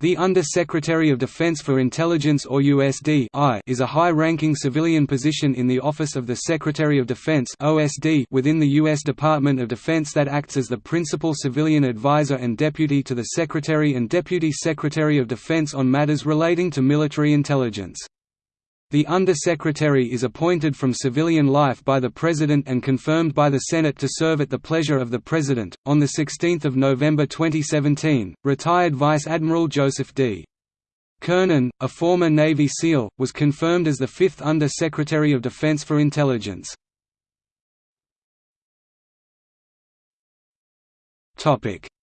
The Under-Secretary of Defense for Intelligence or USD is a high-ranking civilian position in the Office of the Secretary of Defense within the U.S. Department of Defense that acts as the principal civilian advisor and deputy to the Secretary and Deputy Secretary of Defense on matters relating to military intelligence. The Under-Secretary is appointed from civilian life by the President and confirmed by the Senate to serve at the pleasure of the President. On 16 November 2017, retired Vice Admiral Joseph D. Kernan, a former Navy SEAL, was confirmed as the fifth Under-Secretary of Defense for Intelligence.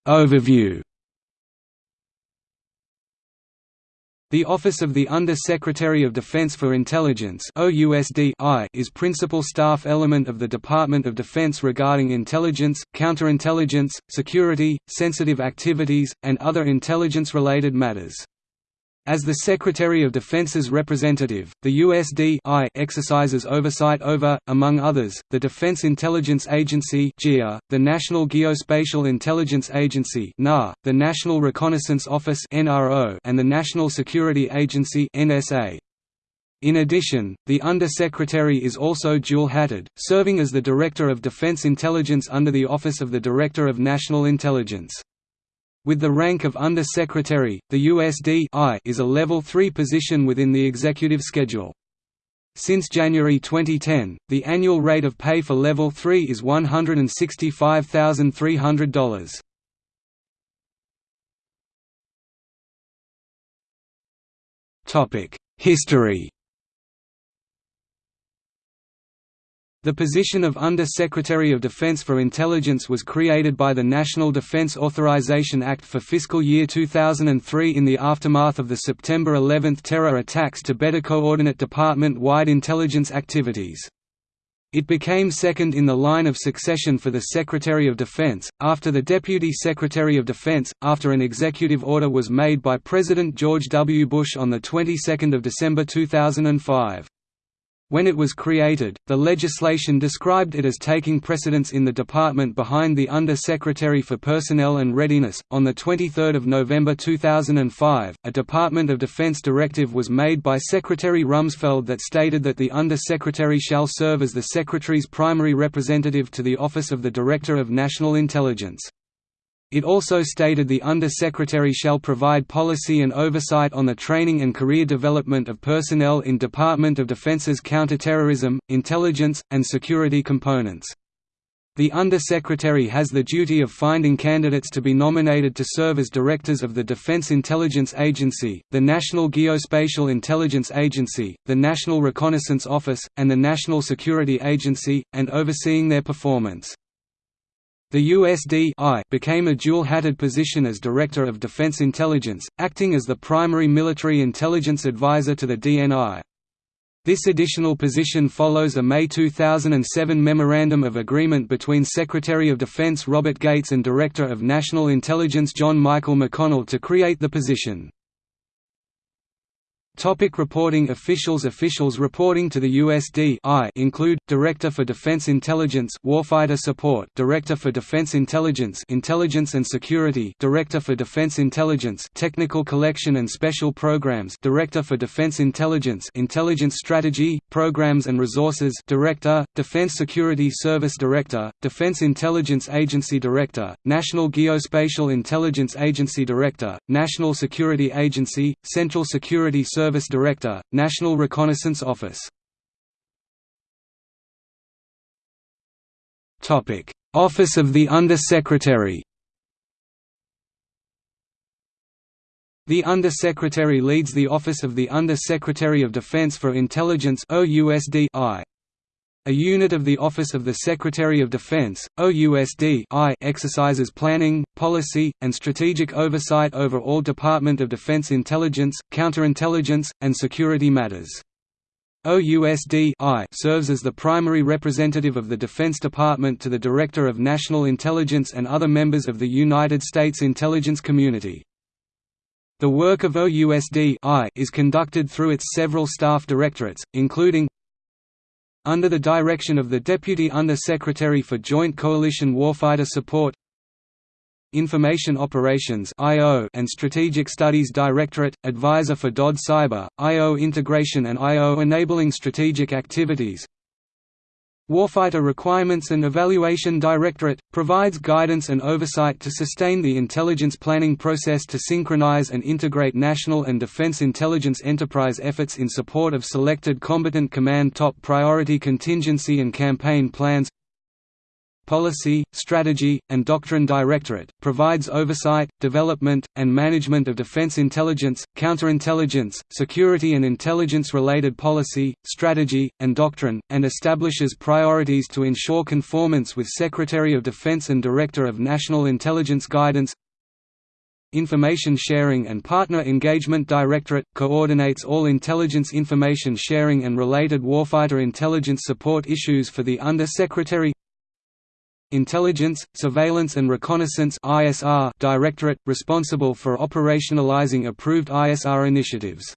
Overview The Office of the Under-Secretary of Defense for Intelligence is principal staff element of the Department of Defense regarding intelligence, counterintelligence, security, sensitive activities, and other intelligence-related matters. As the Secretary of Defense's representative, the USD exercises oversight over, among others, the Defense Intelligence Agency the National Geospatial Intelligence Agency the National Reconnaissance Office and the National Security Agency In addition, the Under-Secretary is also dual-hatted, serving as the Director of Defense Intelligence under the Office of the Director of National Intelligence. With the rank of Under-Secretary, the USD is a Level 3 position within the executive schedule. Since January 2010, the annual rate of pay for Level 3 is $165,300. History The position of Under-Secretary of Defense for Intelligence was created by the National Defense Authorization Act for fiscal year 2003 in the aftermath of the September 11 terror attacks to better coordinate department-wide intelligence activities. It became second in the line of succession for the Secretary of Defense, after the Deputy Secretary of Defense, after an executive order was made by President George W. Bush on the 22nd of December 2005. When it was created, the legislation described it as taking precedence in the department behind the Under-Secretary for Personnel and Readiness. On the 23rd of November 2005, a Department of Defense directive was made by Secretary Rumsfeld that stated that the Under-Secretary shall serve as the Secretary's primary representative to the Office of the Director of National Intelligence. It also stated the Under-Secretary shall provide policy and oversight on the training and career development of personnel in Department of Defense's counterterrorism, intelligence, and security components. The Under-Secretary has the duty of finding candidates to be nominated to serve as directors of the Defense Intelligence Agency, the National Geospatial Intelligence Agency, the National Reconnaissance Office, and the National Security Agency, and overseeing their performance. The USD became a dual-hatted position as Director of Defense Intelligence, acting as the primary military intelligence advisor to the DNI. This additional position follows a May 2007 Memorandum of Agreement between Secretary of Defense Robert Gates and Director of National Intelligence John Michael McConnell to create the position. Topic reporting Officials Officials reporting to the USD include, Director for Defense Intelligence Warfighter Support Director for Defense Intelligence Intelligence and Security Director for Defense Intelligence Technical Collection and Special Programs Director for Defense Intelligence Intelligence Strategy, Programs and Resources Director, Defense Security Service Director, Defense Intelligence Agency Director, National Geospatial Intelligence Agency Director, National Security Agency, Central Security Service Service Director, National Reconnaissance Office. Office of the Under-Secretary The Under-Secretary leads the Office of the Under-Secretary of Defense for Intelligence OUSD-I. A unit of the Office of the Secretary of Defense, OUSD exercises planning, policy, and strategic oversight over all Department of Defense intelligence, counterintelligence, and security matters. OUSD serves as the primary representative of the Defense Department to the Director of National Intelligence and other members of the United States intelligence community. The work of OUSD is conducted through its several staff directorates, including under the direction of the Deputy Under-Secretary for Joint Coalition Warfighter Support Information Operations and Strategic Studies Directorate, advisor for DoD Cyber, IO integration and IO enabling strategic activities Warfighter Requirements and Evaluation Directorate, provides guidance and oversight to sustain the intelligence planning process to synchronize and integrate national and defense intelligence enterprise efforts in support of selected combatant command top priority contingency and campaign plans Policy, Strategy, and Doctrine Directorate, provides oversight, development, and management of defense intelligence, counterintelligence, security and intelligence-related policy, strategy, and doctrine, and establishes priorities to ensure conformance with Secretary of Defense and Director of National Intelligence Guidance. Information Sharing and Partner Engagement Directorate, coordinates all intelligence information sharing and related warfighter intelligence support issues for the Under-Secretary Intelligence, Surveillance and Reconnaissance ISR Directorate, responsible for operationalizing approved ISR initiatives.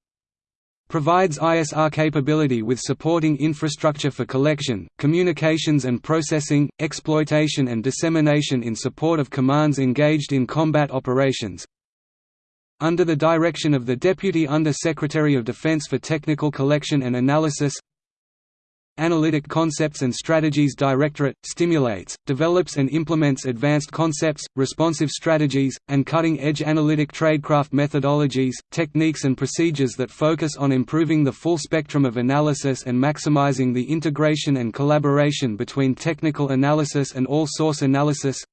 Provides ISR capability with supporting infrastructure for collection, communications and processing, exploitation and dissemination in support of commands engaged in combat operations, under the direction of the Deputy Under-Secretary of Defense for Technical Collection and Analysis Analytic Concepts and Strategies Directorate, stimulates, develops and implements advanced concepts, responsive strategies, and cutting-edge analytic tradecraft methodologies, techniques and procedures that focus on improving the full spectrum of analysis and maximizing the integration and collaboration between technical analysis and all-source analysis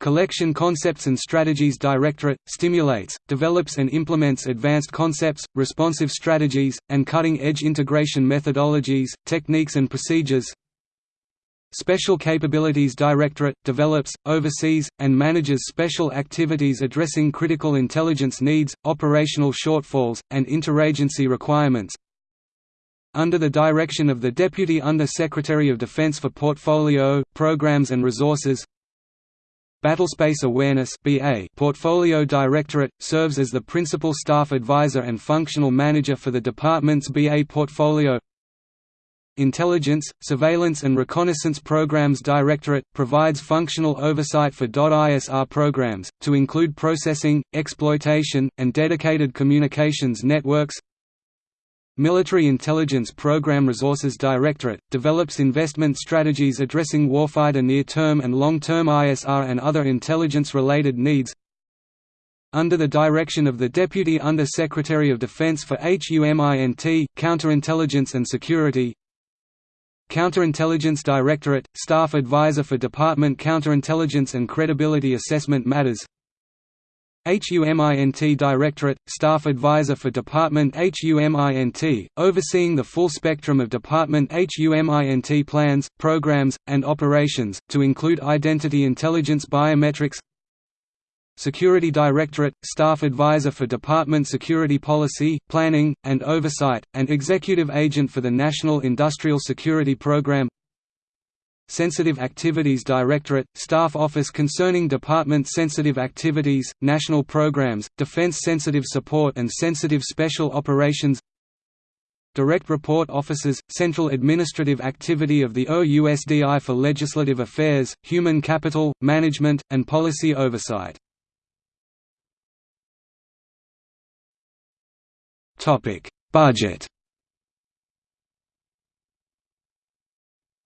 Collection Concepts and Strategies Directorate, stimulates, develops and implements advanced concepts, responsive strategies, and cutting-edge integration methodologies, techniques and procedures. Special Capabilities Directorate, develops, oversees, and manages special activities addressing critical intelligence needs, operational shortfalls, and interagency requirements, under the direction of the Deputy Under-Secretary of Defense for Portfolio, Programs and Resources Battlespace Awareness BA Portfolio Directorate, serves as the principal staff advisor and functional manager for the department's BA portfolio. Intelligence, Surveillance and Reconnaissance Programs Directorate, provides functional oversight for. ISR programs, to include processing, exploitation, and dedicated communications networks Military Intelligence Program Resources Directorate, develops investment strategies addressing warfighter near-term and long-term ISR and other intelligence-related needs. Under the direction of the Deputy Under-Secretary of Defense for HUMINT, Counterintelligence and Security. Counterintelligence Directorate, Staff Advisor for Department Counterintelligence and Credibility Assessment Matters HUMINT Directorate, Staff Advisor for Department HUMINT, overseeing the full spectrum of Department HUMINT plans, programs, and operations, to include identity intelligence biometrics Security Directorate, Staff Advisor for Department Security Policy, Planning, and Oversight, and Executive Agent for the National Industrial Security Program Sensitive Activities Directorate, Staff Office concerning Department Sensitive Activities, National Programs, Defense Sensitive Support and Sensitive Special Operations Direct Report Offices, Central Administrative Activity of the OUSDI for Legislative Affairs, Human Capital, Management, and Policy Oversight. Budget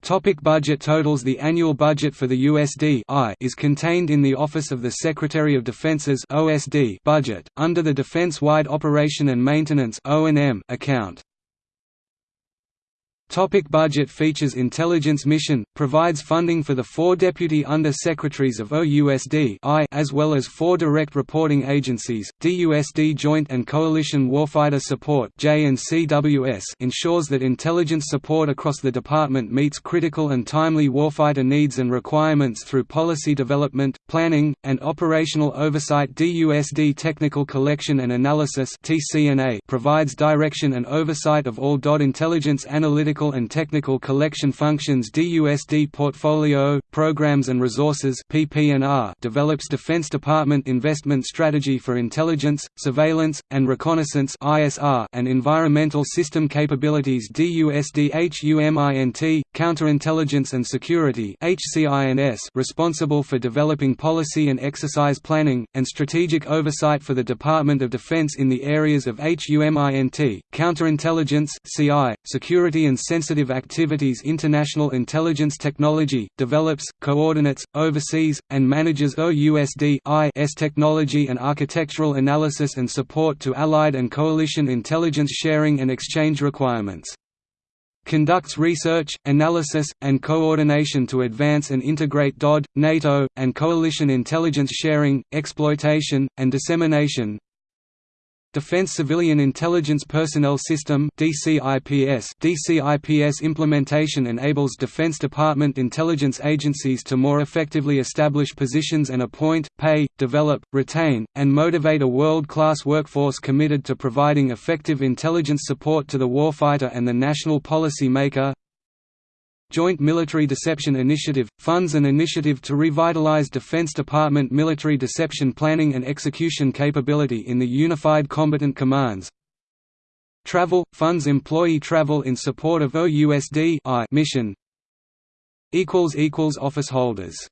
Topic budget totals The annual budget for the USD is contained in the Office of the Secretary of Defense's OSD budget, under the Defense-Wide Operation and Maintenance account. Topic budget features Intelligence Mission, provides funding for the four Deputy Under-Secretaries of OUSD as well as four direct reporting agencies, DUSD Joint and Coalition Warfighter Support ensures that intelligence support across the department meets critical and timely warfighter needs and requirements through policy development, planning, and operational oversight. DUSD Technical Collection and Analysis provides direction and oversight of all DOD intelligence analytical And Technical Collection Functions DUSD Portfolio, Programs and Resources develops Defense Department investment strategy for intelligence, surveillance, and reconnaissance and environmental system capabilities DUSD HUMINT, Counterintelligence and Security responsible for developing policy and exercise planning, and strategic oversight for the Department of Defense in the areas of HUMINT, counterintelligence CI, security and sensitive activities International intelligence technology, develops, coordinates, oversees, and manages OUSD S technology and architectural analysis and support to Allied and coalition intelligence sharing and exchange requirements. Conducts research, analysis, and coordination to advance and integrate DoD, NATO, and coalition intelligence sharing, exploitation, and dissemination Defense Civilian Intelligence Personnel System DCIPS DCIPS implementation enables Defense Department intelligence agencies to more effectively establish positions and appoint, pay, develop, retain, and motivate a world-class workforce committed to providing effective intelligence support to the warfighter and the national policy maker Joint Military Deception Initiative – funds an initiative to revitalize Defense Department military deception planning and execution capability in the Unified Combatant Commands. Travel – funds employee travel in support of OUSD mission. Office holders